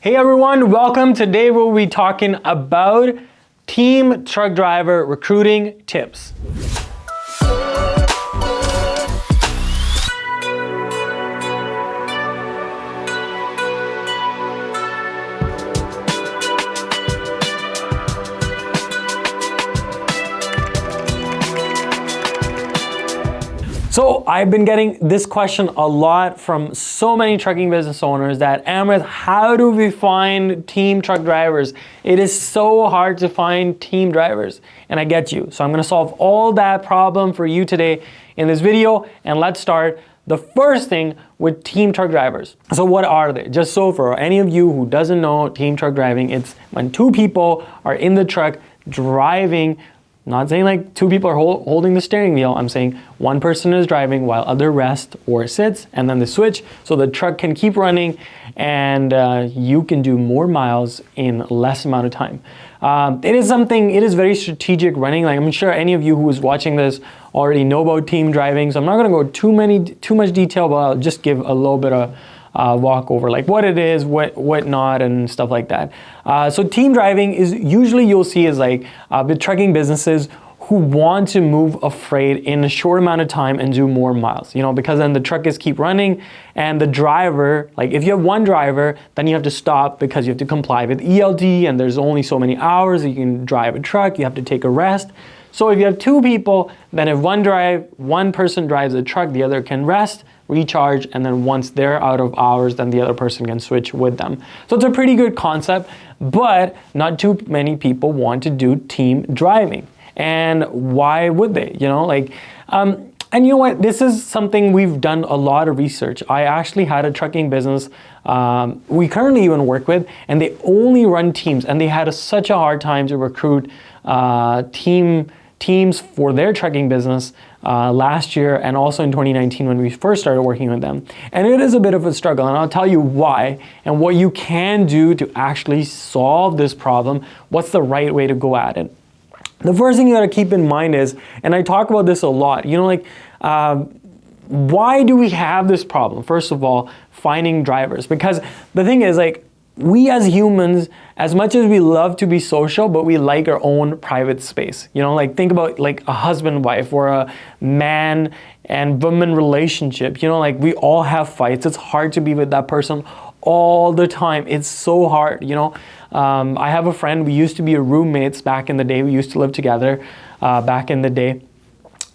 Hey everyone, welcome. Today we'll be talking about team truck driver recruiting tips. So I've been getting this question a lot from so many trucking business owners that Amrit, how do we find team truck drivers? It is so hard to find team drivers and I get you. So I'm gonna solve all that problem for you today in this video and let's start the first thing with team truck drivers. So what are they? Just so for any of you who doesn't know team truck driving, it's when two people are in the truck driving not saying like two people are hold, holding the steering wheel. I'm saying one person is driving while other rests or sits and then the switch so the truck can keep running and uh, you can do more miles in less amount of time. Um, it is something, it is very strategic running. Like I'm sure any of you who is watching this already know about team driving. So I'm not gonna go too many, too much detail, but I'll just give a little bit of uh, walk over like what it is, what what not, and stuff like that. Uh, so team driving is usually you'll see is like uh, trucking businesses who want to move a freight in a short amount of time and do more miles, you know, because then the truck is keep running and the driver, like if you have one driver, then you have to stop because you have to comply with ELD and there's only so many hours you can drive a truck, you have to take a rest. So if you have two people, then if one drive, one person drives a truck, the other can rest, recharge, and then once they're out of hours, then the other person can switch with them. So it's a pretty good concept, but not too many people want to do team driving. And why would they? You know, like, um, and you know what? This is something we've done a lot of research. I actually had a trucking business um, we currently even work with, and they only run teams, and they had a, such a hard time to recruit uh, team teams for their trucking business uh, last year and also in 2019 when we first started working with them. And it is a bit of a struggle and I'll tell you why and what you can do to actually solve this problem. What's the right way to go at it? The first thing you gotta keep in mind is, and I talk about this a lot, you know, like, uh, why do we have this problem? First of all, finding drivers. Because the thing is like, we as humans, as much as we love to be social, but we like our own private space. You know, like think about like a husband wife or a man and woman relationship. You know, like we all have fights. It's hard to be with that person all the time. It's so hard, you know. Um, I have a friend, we used to be roommates back in the day. We used to live together uh, back in the day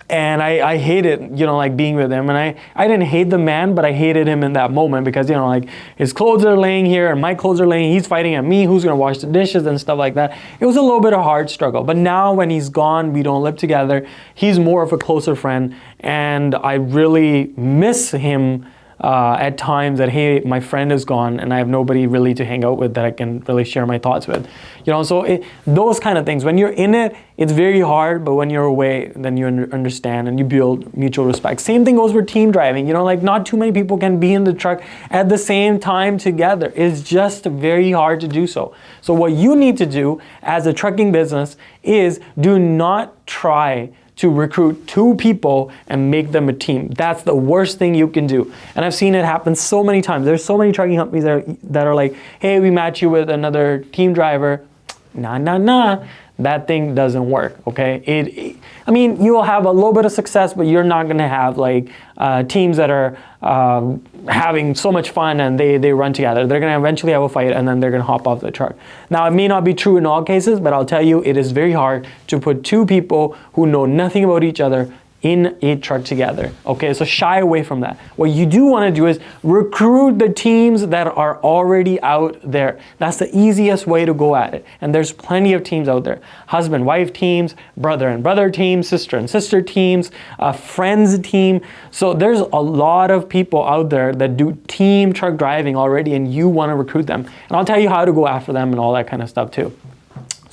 and I, I hated, you know, like being with him. And I, I didn't hate the man, but I hated him in that moment because, you know, like his clothes are laying here and my clothes are laying, he's fighting at me, who's gonna wash the dishes and stuff like that. It was a little bit of hard struggle. But now when he's gone, we don't live together, he's more of a closer friend. And I really miss him uh, at times that, hey, my friend is gone and I have nobody really to hang out with that I can really share my thoughts with. You know, so it, those kind of things. When you're in it, it's very hard, but when you're away, then you understand and you build mutual respect. Same thing goes for team driving. You know, like not too many people can be in the truck at the same time together. It's just very hard to do so. So what you need to do as a trucking business is do not try to recruit two people and make them a team. That's the worst thing you can do. And I've seen it happen so many times. There's so many trucking companies that are, that are like, hey, we match you with another team driver. Nah, nah, nah that thing doesn't work, okay? It, it, I mean, you will have a little bit of success, but you're not gonna have like uh, teams that are um, having so much fun and they, they run together. They're gonna eventually have a fight and then they're gonna hop off the truck. Now, it may not be true in all cases, but I'll tell you, it is very hard to put two people who know nothing about each other in a truck together. Okay, so shy away from that. What you do want to do is recruit the teams that are already out there. That's the easiest way to go at it. And there's plenty of teams out there. Husband, wife teams, brother and brother teams, sister and sister teams, a friends team. So there's a lot of people out there that do team truck driving already and you want to recruit them. And I'll tell you how to go after them and all that kind of stuff too.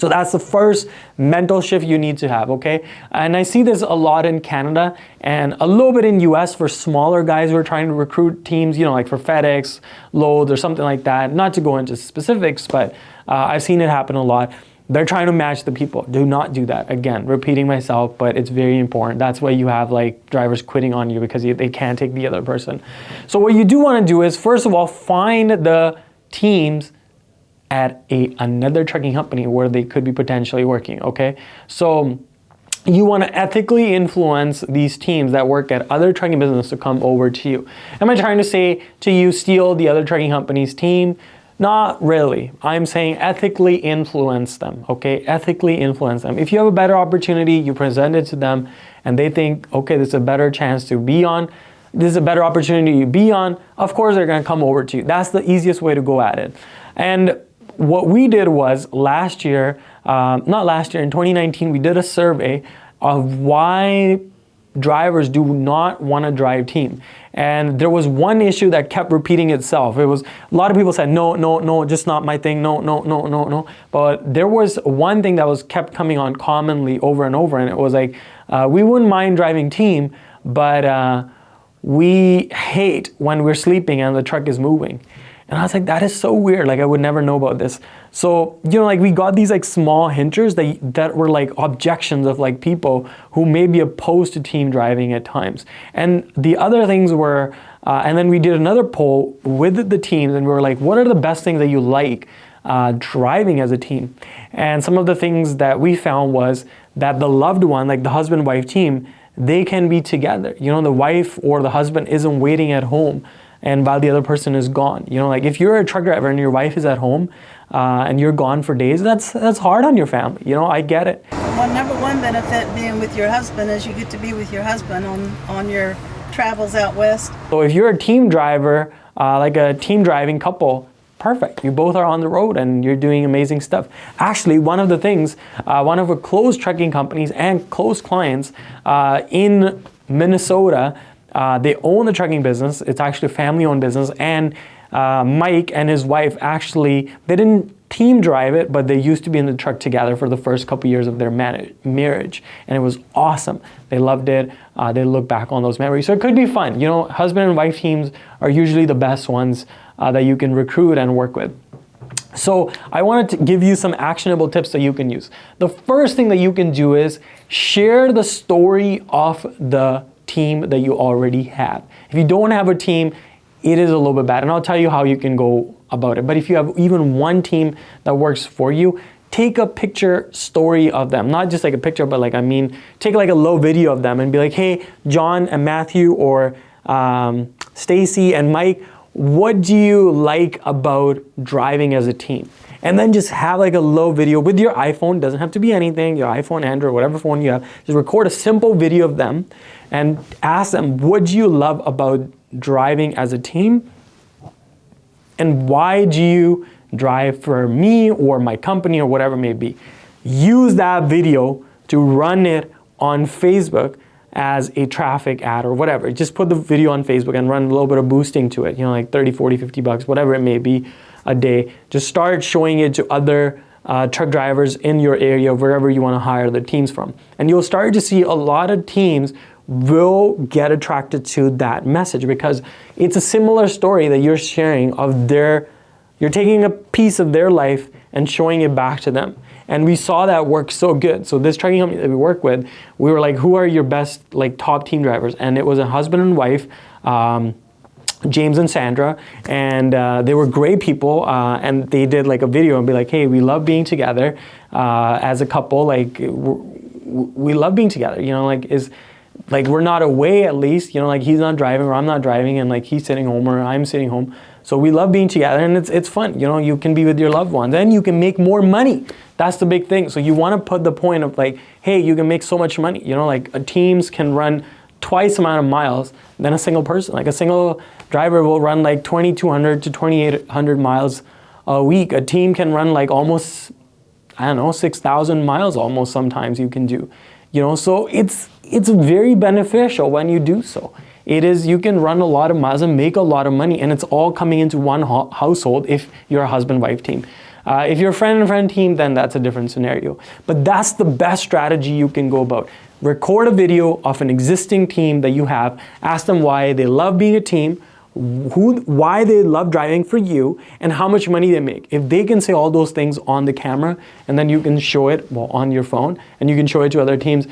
So that's the first mental shift you need to have, okay? And I see this a lot in Canada and a little bit in US for smaller guys who are trying to recruit teams, you know, like for FedEx, Loads or something like that. Not to go into specifics, but uh, I've seen it happen a lot. They're trying to match the people. Do not do that. Again, repeating myself, but it's very important. That's why you have like drivers quitting on you because they can't take the other person. So what you do want to do is, first of all, find the teams at a another trucking company where they could be potentially working, okay? So you want to ethically influence these teams that work at other trucking businesses to come over to you. Am I trying to say to you steal the other trucking company's team? Not really. I'm saying ethically influence them, okay? Ethically influence them. If you have a better opportunity, you present it to them and they think, okay, this is a better chance to be on, this is a better opportunity to be on, of course they're gonna come over to you. That's the easiest way to go at it. And what we did was last year, um, not last year, in 2019, we did a survey of why drivers do not want to drive team. And there was one issue that kept repeating itself. It was a lot of people said, no, no, no, just not my thing. No, no, no, no, no. But there was one thing that was kept coming on commonly over and over. And it was like, uh, we wouldn't mind driving team, but uh, we hate when we're sleeping and the truck is moving. And I was like, that is so weird. Like I would never know about this. So, you know, like we got these like small hinters that, that were like objections of like people who may be opposed to team driving at times. And the other things were, uh, and then we did another poll with the teams and we were like, what are the best things that you like uh, driving as a team? And some of the things that we found was that the loved one, like the husband-wife team, they can be together. You know, the wife or the husband isn't waiting at home and while the other person is gone. You know, like if you're a truck driver and your wife is at home uh, and you're gone for days, that's that's hard on your family. You know, I get it. Well, number one benefit being with your husband is you get to be with your husband on on your travels out west. So if you're a team driver, uh, like a team driving couple, perfect. You both are on the road and you're doing amazing stuff. Actually, one of the things, uh, one of our close trucking companies and close clients uh, in Minnesota uh, they own the trucking business. It's actually a family-owned business. And uh, Mike and his wife actually, they didn't team drive it, but they used to be in the truck together for the first couple years of their marriage. And it was awesome. They loved it. Uh, they look back on those memories. So it could be fun. You know, husband and wife teams are usually the best ones uh, that you can recruit and work with. So I wanted to give you some actionable tips that you can use. The first thing that you can do is share the story of the team that you already have. If you don't have a team, it is a little bit bad. And I'll tell you how you can go about it. But if you have even one team that works for you, take a picture story of them. Not just like a picture, but like, I mean, take like a low video of them and be like, hey, John and Matthew or um, Stacy and Mike, what do you like about driving as a team? And then just have like a low video with your iPhone, doesn't have to be anything, your iPhone, Android, whatever phone you have, just record a simple video of them and ask them, what do you love about driving as a team? And why do you drive for me or my company or whatever it may be? Use that video to run it on Facebook as a traffic ad or whatever. Just put the video on Facebook and run a little bit of boosting to it, you know, like 30, 40, 50 bucks, whatever it may be a day. Just start showing it to other uh, truck drivers in your area, wherever you want to hire the teams from. And you'll start to see a lot of teams will get attracted to that message because it's a similar story that you're sharing of their, you're taking a piece of their life and showing it back to them. And we saw that work so good. So this trucking company that we work with, we were like, who are your best like top team drivers? And it was a husband and wife, um, James and Sandra, and uh, they were great people, uh, and they did like a video and be like, hey, we love being together uh, as a couple, like we love being together, you know, like is like we're not away at least, you know, like he's not driving or I'm not driving and like he's sitting home or I'm sitting home. So we love being together and it's, it's fun, you know, you can be with your loved ones and you can make more money. That's the big thing. So you want to put the point of like, hey, you can make so much money, you know, like uh, teams can run twice amount of miles than a single person. Like a single driver will run like 2,200 to 2,800 miles a week. A team can run like almost, I don't know, 6,000 miles almost sometimes you can do. You know, so it's, it's very beneficial when you do so. It is, you can run a lot of miles and make a lot of money and it's all coming into one household if you're a husband-wife team. Uh, if you're a friend and friend team, then that's a different scenario. But that's the best strategy you can go about. Record a video of an existing team that you have, ask them why they love being a team, who, why they love driving for you and how much money they make. If they can say all those things on the camera and then you can show it well, on your phone and you can show it to other teams,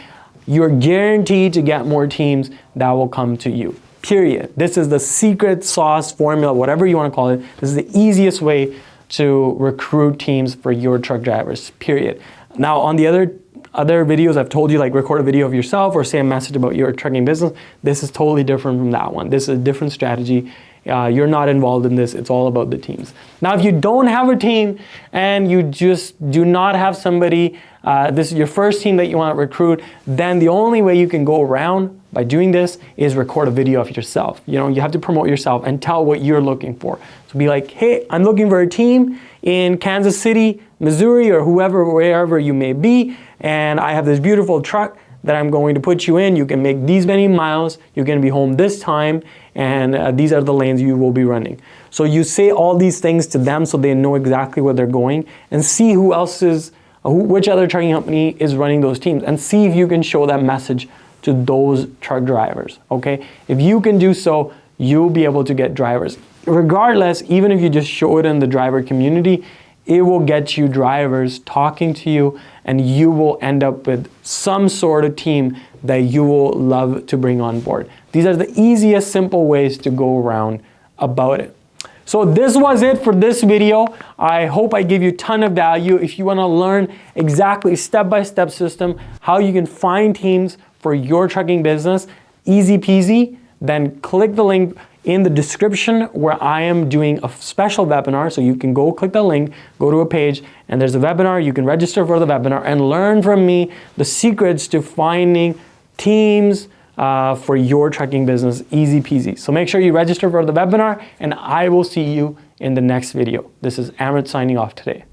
you're guaranteed to get more teams that will come to you. Period. This is the secret sauce formula, whatever you want to call it. This is the easiest way to recruit teams for your truck drivers, period. Now, on the other other videos I've told you like record a video of yourself or say a message about your trucking business. This is totally different from that one. This is a different strategy. Uh, you're not involved in this. It's all about the teams. Now, if you don't have a team and you just do not have somebody, uh, this is your first team that you want to recruit, then the only way you can go around by doing this is record a video of yourself. You know, you have to promote yourself and tell what you're looking for. So be like, hey, I'm looking for a team in Kansas City, Missouri, or whoever, wherever you may be, and I have this beautiful truck that I'm going to put you in. You can make these many miles. You're going to be home this time, and uh, these are the lanes you will be running. So you say all these things to them so they know exactly where they're going, and see who else is, who, which other trucking company is running those teams, and see if you can show that message to those truck drivers. Okay, if you can do so, you'll be able to get drivers. Regardless, even if you just show it in the driver community, it will get you drivers talking to you and you will end up with some sort of team that you will love to bring on board. These are the easiest, simple ways to go around about it. So this was it for this video. I hope I gave you a ton of value. If you wanna learn exactly step-by-step -step system, how you can find teams for your trucking business, easy peasy, then click the link in the description where I am doing a special webinar. So you can go click the link, go to a page, and there's a webinar. You can register for the webinar and learn from me the secrets to finding teams uh, for your trucking business, easy peasy. So make sure you register for the webinar and I will see you in the next video. This is Amrit signing off today.